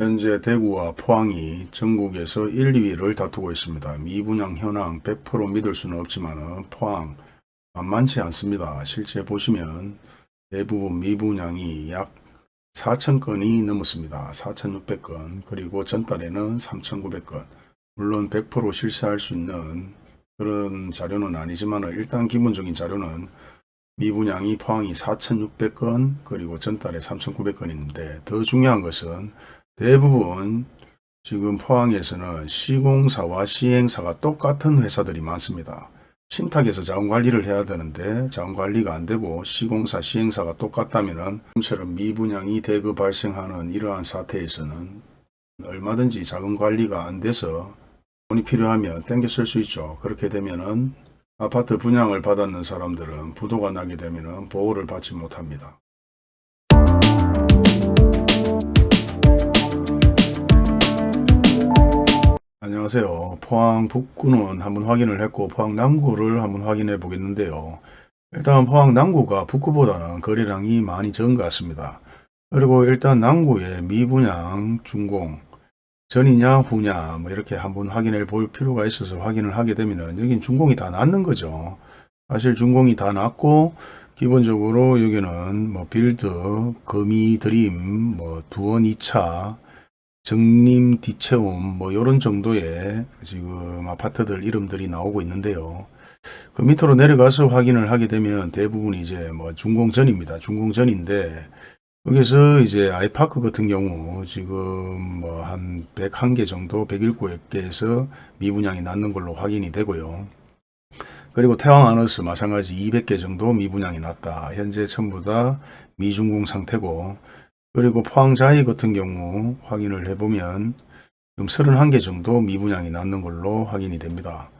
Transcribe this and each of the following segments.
현재 대구와 포항이 전국에서 1, 2위를 다투고 있습니다. 미분양 현황 100% 믿을 수는 없지만 포항 만만치 않습니다. 실제 보시면 대부분 미분양이 약 4,000건이 넘었습니다. 4,600건 그리고 전달에는 3,900건 물론 100% 실시할 수 있는 그런 자료는 아니지만 일단 기본적인 자료는 미분양이 포항이 4,600건 그리고 전달에 3,900건인데 더 중요한 것은 대부분 지금 포항에서는 시공사와 시행사가 똑같은 회사들이 많습니다. 신탁에서 자원관리를 해야 되는데 자원관리가 안되고 시공사 시행사가 똑같다면 지금처럼 미분양이 대거 발생하는 이러한 사태에서는 얼마든지 자원관리가 안돼서 돈이 필요하면 땡겨 쓸 수 있죠. 그렇게 되면 은 아파트 분양을 받았는 사람들은 부도가 나게 되면 보호를 받지 못합니다. 안녕하세요. 포항 북구는 한번 확인을 했고 포항 남구를 한번 확인해 보겠는데요. 일단 포항 남구가 북구보다는 거래량이 많이 적은 것 같습니다. 그리고 일단 남구의 미분양 준공 전이냐 후냐 뭐 이렇게 한번 확인해 볼 필요가 있어서 확인을 하게 되면 여긴 준공이 다 났는 거죠. 사실 준공이 다 났고 기본적으로 여기는 뭐 빌드, 거미 드림, 뭐 두원 2차, 정림 디체움 뭐 이런 정도의 지금 아파트들 이름들이 나오고 있는데요. 그 밑으로 내려가서 확인을 하게 되면 대부분 이제 뭐 준공 전입니다. 준공 전인데 여기서 이제 아이파크 같은 경우 지금 뭐 한 101개 정도 107개에서 미분양이 났는 걸로 확인이 되고요. 그리고 태왕 아너스 마찬가지 200개 정도 미분양이 났다. 현재 전부 다 미준공 상태고 그리고 포항자이 같은 경우 확인을 해보면 지금 31개 정도 미분양이 났는 걸로 확인이 됩니다.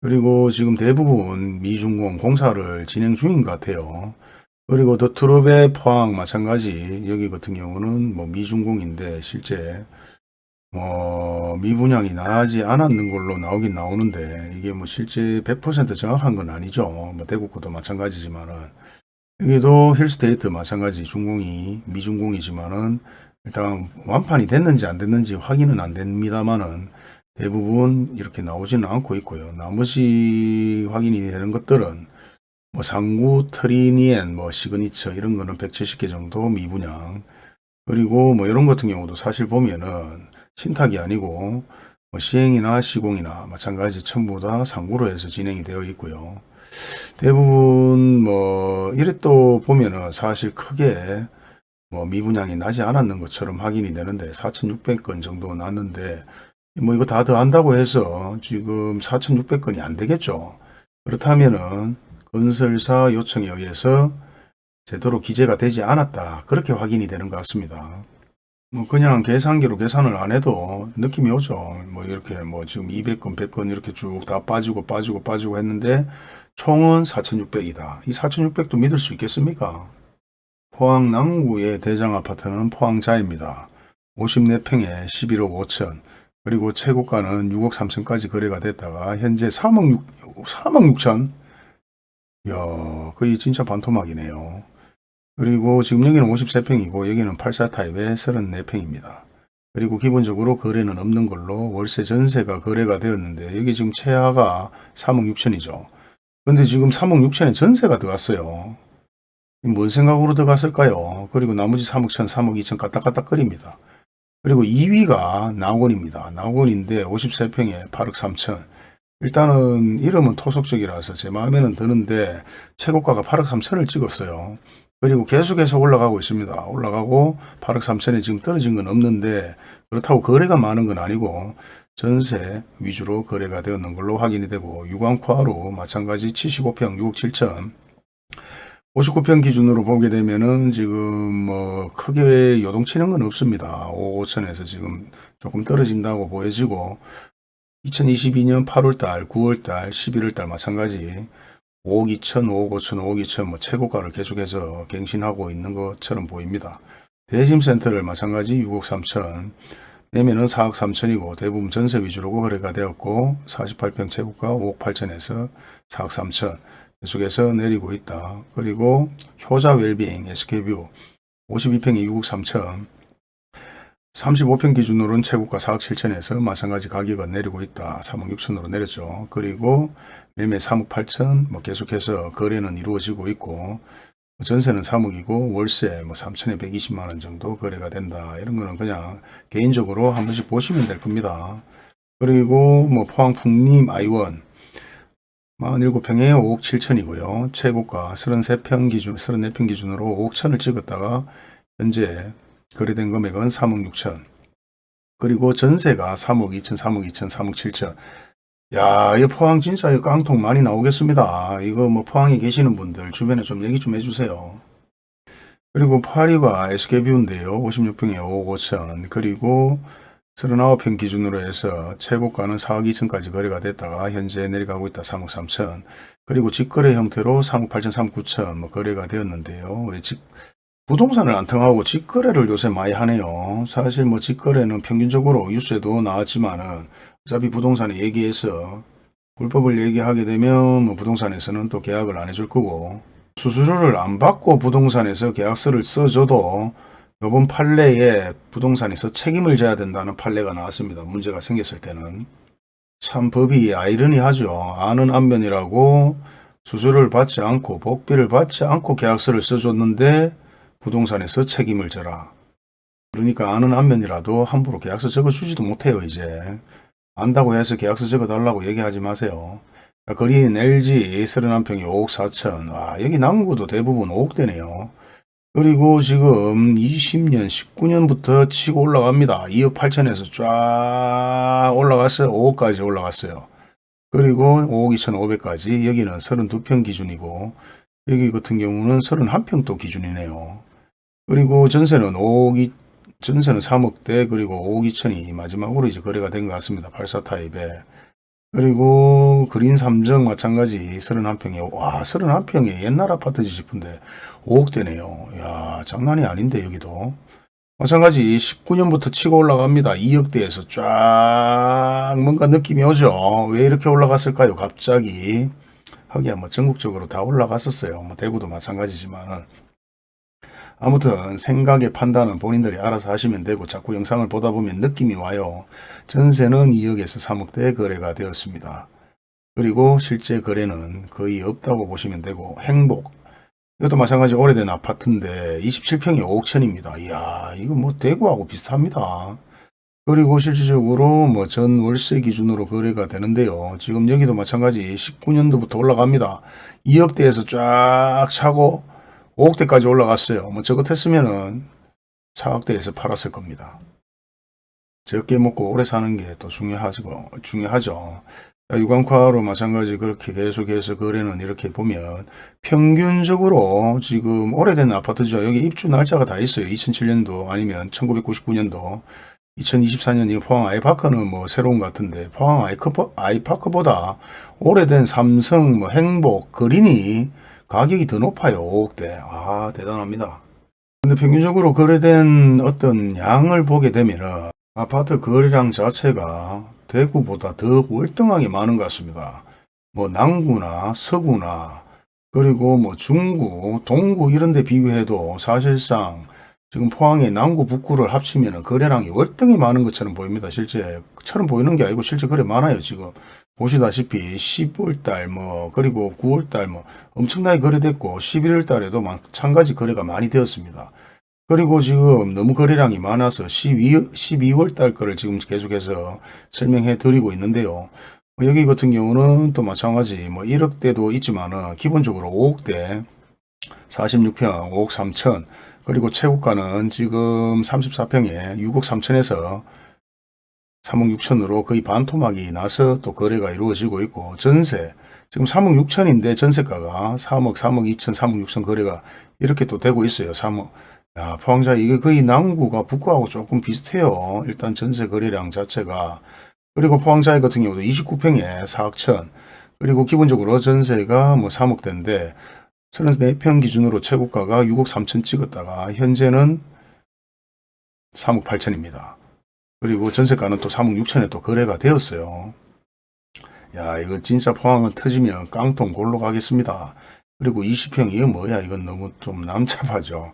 그리고 지금 대부분 미준공 공사를 진행 중인 것 같아요. 그리고 더 트롭의 포항 마찬가지 여기 같은 경우는 뭐 미준공인데 실제 뭐 미분양이 나지 않았는 걸로 나오긴 나오는데 이게 뭐 실제 100% 정확한 건 아니죠. 뭐 대구구도 마찬가지지만은 여기도 힐스테이트 마찬가지 준공이 미준공이지만은 일단 완판이 됐는지 안 됐는지 확인은 안 됩니다만은 대부분 이렇게 나오지는 않고 있고요. 나머지 확인이 되는 것들은 뭐 상구, 트리니엔, 뭐 시그니처 이런 거는 170개 정도 미분양 그리고 뭐 이런 같은 경우도 사실 보면은 신탁이 아니고 뭐 시행이나 시공이나 마찬가지 전부 다 상구로 해서 진행이 되어 있고요. 대부분 뭐 이래 또 보면은 사실 크게 뭐 미분양이 나지 않았는 것처럼 확인이 되는데 4,600건 정도 났는데 뭐 이거 다 더한다고 해서 지금 4,600건이 안 되겠죠. 그렇다면은 건설사 요청에 의해서 제대로 기재가 되지 않았다. 그렇게 확인이 되는 것 같습니다. 뭐 그냥 계산기로 계산을 안 해도 느낌이 오죠. 뭐 이렇게 뭐 지금 200건, 100건 이렇게 쭉 다 빠지고 빠지고 빠지고 했는데 총은 4,600이다. 이 4,600도 믿을 수 있겠습니까? 포항 남구의 대장 아파트는 포항자입니다. 54평에 11억 5천 그리고 최고가는 6억 3천까지 거래가 됐다가 현재 3억 6, 3억 6천 야, 거의 진짜 반토막이네요. 그리고 지금 여기는 53평이고 여기는 84 타입의 34평입니다. 그리고 기본적으로 거래는 없는 걸로 월세 전세가 거래가 되었는데 여기 지금 최하가 3억 6천이죠. 근데 지금 3억 6천에 전세가 들어갔어요. 뭔 생각으로 들어갔을까요? 그리고 나머지 3억 천, 3억 2천 까딱까딱 거립니다. 그리고 2위가 나원입니다. 나원인데 54평에 8억 3천. 일단은 이름은 토속적이라서 제 마음에는 드는데 최고가가 8억 3천을 찍었어요. 그리고 계속해서 올라가고 있습니다. 올라가고 8억 3천에 지금 떨어진 건 없는데 그렇다고 거래가 많은 건 아니고 전세 위주로 거래가 되었는 걸로 확인이 되고 유광코아로 마찬가지 75평 6억 7천 59평 기준으로 보게 되면은 지금 뭐 크게 요동치는 건 없습니다. 5억 5천에서 지금 조금 떨어진다고 보여지고 2022년 8월달, 9월달, 11월달 마찬가지 5억 2천, 5억 5천, 5억 2천 뭐 최고가를 계속해서 갱신하고 있는 것처럼 보입니다. 대잠센트럴 마찬가지 6억 3천, 매매는 4억 3천이고 대부분 전세 위주로 거래가 되었고 48평 최고가 5억 8천에서 4억 3천 계속해서 내리고 있다. 그리고 효자 웰빙 SK뷰 52평이 6억 3천 35평 기준으로는 최고가 4억 7천에서 마찬가지 가격은 내리고 있다. 3억 6천으로 내렸죠. 그리고 매매 3억 8천 뭐 계속해서 거래는 이루어지고 있고 전세는 3억이고 월세 뭐 3천에 120만 원 정도 거래가 된다. 이런 거는 그냥 개인적으로 한 번씩 보시면 될 겁니다. 그리고 뭐 포항 풍림 아이원 47평에 5억 7천이고요. 최고가 33평 기준, 34평 기준으로 5억 천을 찍었다가 현재 거래된 금액은 3억 6천. 그리고 전세가 3억 2천, 3억 2천, 3억 7천. 야, 이 포항 진짜 이 깡통 많이 나오겠습니다. 이거 뭐 포항에 계시는 분들 주변에 좀 얘기 좀 해주세요. 그리고 파리가 SK뷰인데요. 56평에 5억 5천. 그리고 39평 기준으로 해서 최고가는 4억 2천까지 거래가 됐다가 현재 내려가고 있다 3억 3천 그리고 직거래 형태로 3억 8천 3억 9천 뭐 거래가 되었는데요 왜 직, 부동산을 안 통하고 직거래를 요새 많이 하네요 사실 뭐 직거래는 평균적으로 뉴스에도 나왔지만은 어차피 부동산에 얘기해서 불법을 얘기하게 되면 뭐 부동산에서는 또 계약을 안 해줄 거고 수수료를 안 받고 부동산에서 계약서를 써줘도 이번 판례에 부동산에서 책임을 져야 된다는 판례가 나왔습니다. 문제가 생겼을 때는. 참 법이 아이러니하죠. 아는 안면이라고 수수료를 받지 않고 복비를 받지 않고 계약서를 써줬는데 부동산에서 책임을 져라. 그러니까 아는 안면이라도 함부로 계약서 적어주지도 못해요 이제. 안다고 해서 계약서 적어달라고 얘기하지 마세요. 거리인 LG 31평이 5억 4천. 와, 여기 남구도 대부분 5억대네요. 그리고 지금 20년, 19년부터 치고 올라갑니다. 2억 8천에서 쫙 올라갔어요. 5억까지 올라갔어요. 그리고 5억 2천5백까지 여기는 32평 기준이고 여기 같은 경우는 31평 도 기준이네요. 그리고 전세는 5억 2, 전세는 3억대 그리고 5억 2천이 마지막으로 이제 거래가 된 것 같습니다. 84 타입에. 그리고 그린 삼정 마찬가지 31평에 와 31평에 옛날 아파트지 싶은데 5억대네요. 야 장난이 아닌데 여기도. 마찬가지 19년부터 치고 올라갑니다. 2억대에서 쫙 뭔가 느낌이 오죠. 왜 이렇게 올라갔을까요? 갑자기. 하기야 뭐 전국적으로 다 올라갔었어요. 뭐 대구도 마찬가지지만은 아무튼 생각의 판단은 본인들이 알아서 하시면 되고 자꾸 영상을 보다 보면 느낌이 와요. 전세는 2억에서 3억대 거래가 되었습니다. 그리고 실제 거래는 거의 없다고 보시면 되고 행복 이것도 마찬가지 오래된 아파트인데 27평이 5억 천입니다. 이야 이거 뭐 대구하고 비슷합니다. 그리고 실질적으로 뭐 전 월세 기준으로 거래가 되는데요. 지금 여기도 마찬가지 19년도부터 올라갑니다. 2억대에서 쫙 차고 5억대까지 올라갔어요. 뭐 저것 했으면은 4억대에서 팔았을 겁니다. 적게 먹고 오래 사는 게 또 중요하죠. 중요하죠. 유광화로 마찬가지 그렇게 계속해서 거래는 이렇게 보면 평균적으로 지금 오래된 아파트죠. 여기 입주 날짜가 다 있어요. 2007년도 아니면 1999년도 2024년 이 포항 아이파크는 뭐 새로운 것 같은데 포항 아이파크보다 오래된 삼성 뭐 행복 그린이 가격이 더 높아요. 5억대. 아, 대단합니다. 근데 평균적으로 거래된 어떤 양을 보게 되면 아파트 거래량 자체가 대구보다 더 월등하게 많은 것 같습니다. 뭐 남구나 서구나 그리고 뭐 중구, 동구 이런 데 비교해도 사실상 지금 포항의 남구, 북구를 합치면 거래량이 월등히 많은 것처럼 보입니다. 실제 처럼 보이는 게 아니고 실제 거래 많아요. 지금 보시다시피 10월달 뭐 그리고 9월달 뭐 엄청나게 거래됐고 11월달에도 마찬가지 거래가 많이 되었습니다. 그리고 지금 너무 거래량이 많아서 12, 12월달 거를 지금 계속해서 설명해 드리고 있는데요. 뭐 여기 같은 경우는 또 마찬가지 뭐 1억대도 있지만은 기본적으로 5억대 46평 5억 3천 그리고 최고가는 지금 34평에 6억 3천에서 3억 6천으로 거의 반토막이 나서 또 거래가 이루어지고 있고 전세 지금 3억 6천인데 전세가가 3억 3억 2천 3억 6천 거래가 이렇게 또 되고 있어요. 3억. 야 포항자 이게 거의 남구가 북구하고 조금 비슷해요. 일단 전세 거래량 자체가. 그리고 포항자이 같은 경우도 29평에 4억 천. 그리고 기본적으로 전세가 뭐 3억대인데 34평 기준으로 최고가가 6억 3천 찍었다가 현재는 3억 8천입니다 그리고 전세가는 또 3억 6천에 또 거래가 되었어요. 야 이거 진짜 포항은 터지면 깡통 골로 가겠습니다. 그리고 20평 이거 뭐야 이건 너무 좀 남잡하죠.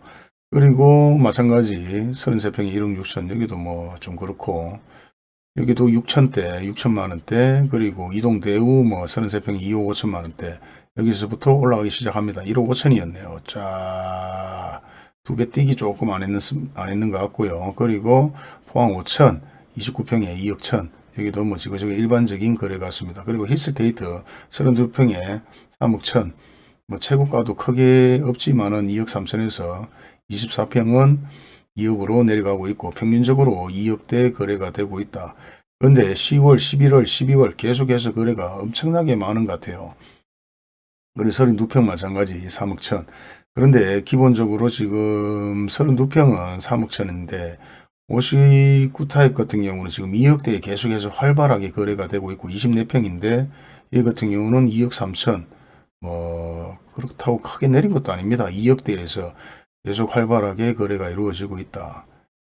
그리고 마찬가지 33평에 1억 6천 여기도 뭐 좀 그렇고 여기도 6천대 6천만 원대 그리고 이동 대우 뭐 33평에 2억 5천만 원대 여기서부터 올라가기 시작합니다. 1억 5천이었네요. 자, 두 배 뛰기 조금 안 했는, 안 했는 것 같고요. 그리고 포항 5천, 29평에 2억 천, 여기도 뭐 지그저그 일반적인 거래 같습니다. 그리고 힐스테이트 32평에 3억 천, 뭐 최고가도 크게 없지만은 2억 3천에서 24평은 2억으로 내려가고 있고 평균적으로 2억대 거래가 되고 있다. 그런데 10월, 11월, 12월 계속해서 거래가 엄청나게 많은 것 같아요. 그래서 32평 마찬가지 3억 천. 그런데 기본적으로 지금 32평은 3억 천인데 59타입 같은 경우는 지금 2억대에 계속해서 활발하게 거래가 되고 있고 24평인데 이 같은 경우는 2억 3천 뭐 그렇다고 크게 내린 것도 아닙니다. 2억대에서 계속 활발하게 거래가 이루어지고 있다.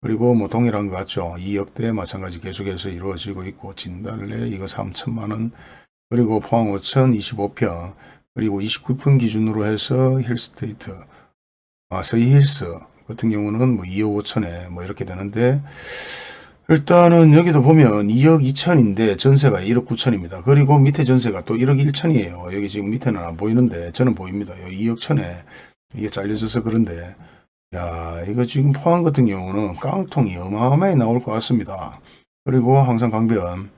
그리고 뭐 동일한 것 같죠. 2억대 마찬가지 계속해서 이루어지고 있고 진달래 이거 3천만 원 그리고 포항 5천 25평 그리고 29분 기준으로 해서 힐스테이트, 아, 서희 힐스 같은 경우는 뭐 2억 5천에 뭐 이렇게 되는데, 일단은 여기도 보면 2억 2천인데 전세가 1억 9천입니다. 그리고 밑에 전세가 또 1억 1천이에요. 여기 지금 밑에는 안 보이는데 저는 보입니다. 여기 2억 천에 이게 잘려져서 그런데, 야, 이거 지금 포항 같은 경우는 깡통이 어마어마하게 나올 것 같습니다. 그리고 항상 강변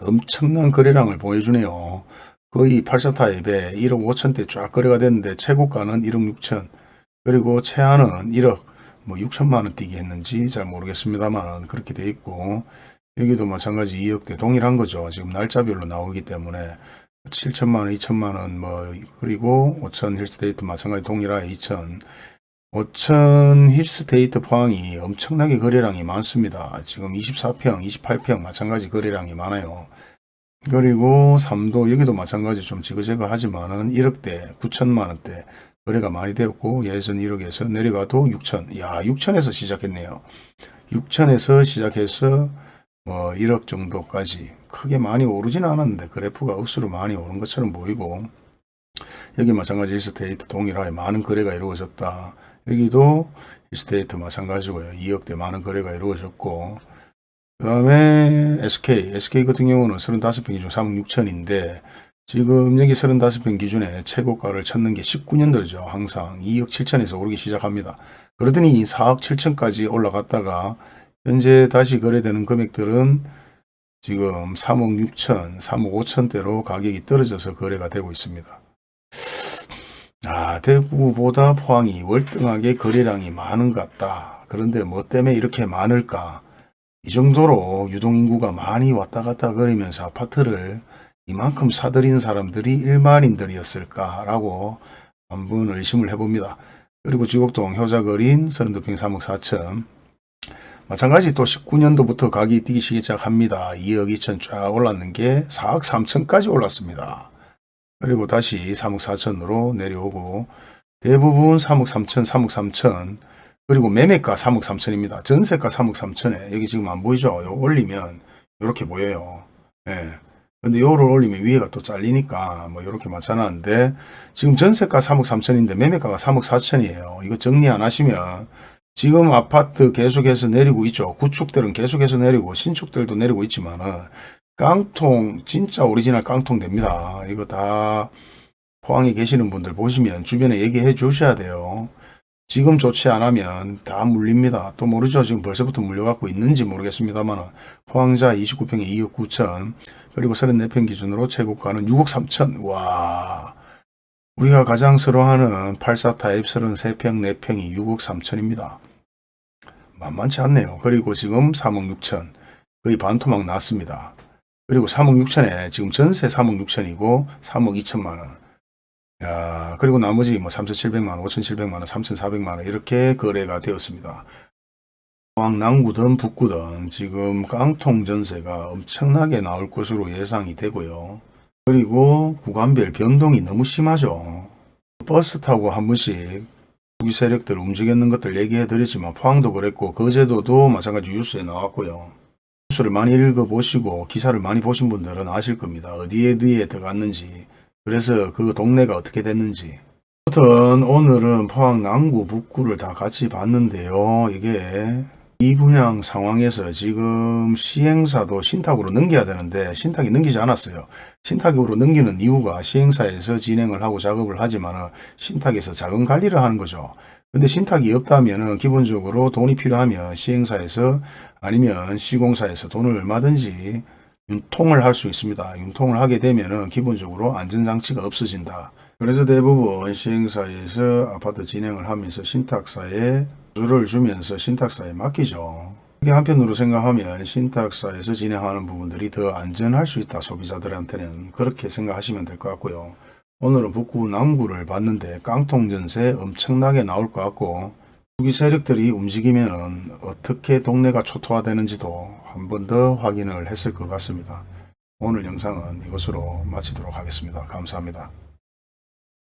엄청난 거래량을 보여주네요. 거의 84타입에 1억 5천대 쫙 거래가 됐는데 최고가는 1억 6천 그리고 최하는 1억 뭐 6천만 원 뛰게 했는지 잘 모르겠습니다만 그렇게 돼 있고 여기도 마찬가지 2억대 동일한 거죠. 지금 날짜별로 나오기 때문에 7천만 원, 2천만 원, 뭐 그리고 5천 힐스테이트 마찬가지 동일하게 2천 5천 힐스테이트 포항이 엄청나게 거래량이 많습니다. 지금 24평, 28평 마찬가지 거래량이 많아요. 그리고 3도 여기도 마찬가지 좀 지그재그 하지만은 1억대 9천만 원대 거래가 많이 되었고 예전 1억에서 내려가도 6천. 야 6천에서 시작했네요. 6천에서 시작해서 뭐 1억 정도까지 크게 많이 오르지는 않았는데 그래프가 억수로 많이 오른 것처럼 보이고 여기 마찬가지 일스테이트 동일하게 많은 거래가 이루어졌다. 여기도 일스테이트 마찬가지고요. 2억대 많은 거래가 이루어졌고 그 다음에 SK, SK 같은 경우는 35평 기준 3억 6천인데 지금 여기 35평 기준에 최고가를 찾는 게 19년도죠. 항상 2억 7천에서 오르기 시작합니다. 그러더니 4억 7천까지 올라갔다가 현재 다시 거래되는 금액들은 지금 3억 6천, 3억 5천대로 가격이 떨어져서 거래가 되고 있습니다. 아, 대구보다 포항이 월등하게 거래량이 많은 것 같다. 그런데 뭐 때문에 이렇게 많을까? 이 정도로 유동인구가 많이 왔다 갔다 거리면서 아파트를 이만큼 사들인 사람들이 일반인들이었을까라고 한번 의심을 해봅니다. 그리고 지곡동 효자거린 32평 3억 4천 마찬가지 또 19년도부터 가격이 뛰기 시작합니다. 2억 2천 쫙 올랐는 게 4억 3천까지 올랐습니다. 그리고 다시 3억 4천으로 내려오고 대부분 3억 3천, 3억 3천 그리고 매매가 3억 3천입니다. 전세가 3억 3천에 여기 지금 안 보이죠? 요 올리면 이렇게 보여요. 예. 근데 요를 올리면 위에가 또 잘리니까 뭐 이렇게 맞춰놨는데 지금 전세가 3억 3천인데 매매가가 3억 4천이에요. 이거 정리 안 하시면 지금 아파트 계속해서 내리고 있죠. 구축들은 계속해서 내리고 신축들도 내리고 있지만은 깡통 진짜 오리지널 깡통 됩니다. 이거 다 포항에 계시는 분들 보시면 주변에 얘기해 주셔야 돼요. 지금 안 하면 다 물립니다. 또 모르죠. 지금 벌써부터 물려갖고 있는지 모르겠습니다.만 포항자 29평에 2억 9천 그리고 34평 기준으로 최고가는 6억 3천 와 우리가 가장 서러워하는 84 타입 33평 4평이 6억 3천입니다. 만만치 않네요. 그리고 지금 3억 6천 거의 반토막 났습니다. 그리고 3억 6천에 지금 전세 3억 6천이고 3억 2천만 원 야, 그리고 나머지 뭐 3,700만원, 5,700만원, 3,400만원 이렇게 거래가 되었습니다. 포항 남구든 북구든 지금 깡통 전세가 엄청나게 나올 것으로 예상이 되고요. 그리고 구간별 변동이 너무 심하죠. 버스 타고 한 번씩 투기 세력들 움직이는 것들 얘기해 드렸지만 포항도 그랬고 거제도도 마찬가지 뉴스에 나왔고요. 뉴스를 많이 읽어보시고 기사를 많이 보신 분들은 아실 겁니다. 어디에 어디에 들어갔는지 그래서 그 동네가 어떻게 됐는지 아무튼 오늘은 포항 남구 북구를 다 같이 봤는데요. 이게 이 분양 상황에서 지금 시행사도 신탁으로 넘겨야 되는데 신탁이 넘기지 않았어요. 신탁으로 넘기는 이유가 시행사에서 진행을 하고 작업을 하지만 신탁에서 자금 관리를 하는 거죠. 근데 신탁이 없다면 기본적으로 돈이 필요하면 시행사에서 아니면 시공사에서 돈을 얼마든지 윤통을 할 수 있습니다. 윤통을 하게 되면 기본적으로 안전장치가 없어진다. 그래서 대부분 시행사에서 아파트 진행을 하면서 신탁사에 주를 주면서 신탁사에 맡기죠. 이게 한편으로 생각하면 신탁사에서 진행하는 부분들이 더 안전할 수 있다. 소비자들한테는 그렇게 생각하시면 될 것 같고요. 오늘은 북구 남구를 봤는데 깡통 전세 엄청나게 나올 것 같고 투기 세력들이 움직이면 어떻게 동네가 초토화되는지도 한 번 더 확인을 했을 것 같습니다. 오늘 영상은 이것으로 마치도록 하겠습니다. 감사합니다.